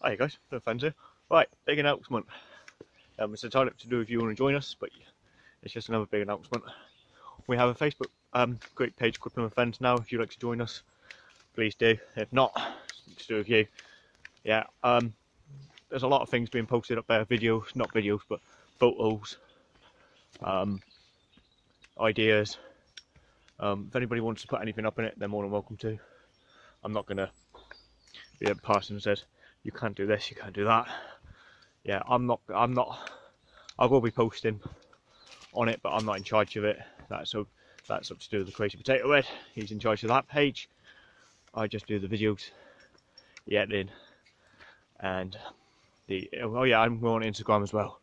Hi guys, no fans here. Right, big announcement. Um, it's entirely up to do if you want to join us, but it's just another big announcement. We have a Facebook um, group page called Plymouth Fens now. If you'd like to join us, please do. If not, it's to do with you. Yeah, um, there's a lot of things being posted up there, videos, not videos, but photos, um, ideas. Um, if anybody wants to put anything up in it, they're more than welcome to. I'm not gonna be a person says you can't do this, you can't do that. Yeah, I'm not. I'm not. I will be posting on it, but I'm not in charge of it. That's so. That's up to do with the Crazy Potato Head. He's in charge of that page. I just do the videos, the editing, and the. Oh yeah, I'm on Instagram as well.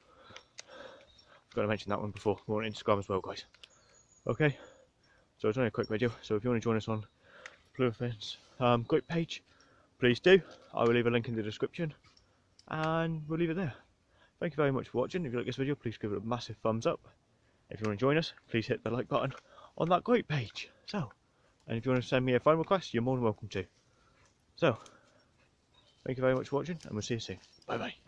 Forgot to mention that one before. We're on Instagram as well, guys. Okay. So it's only a quick video. So if you want to join us on Blue Fens um, group page, please do. I will leave a link in the description and we'll leave it there. Thank you very much for watching. If you like this video, please give it a massive thumbs up. If you want to join us, please hit the like button on that group page. So, and if you want to send me a phone request, you're more than welcome to. So, thank you very much for watching and we'll see you soon. Bye bye.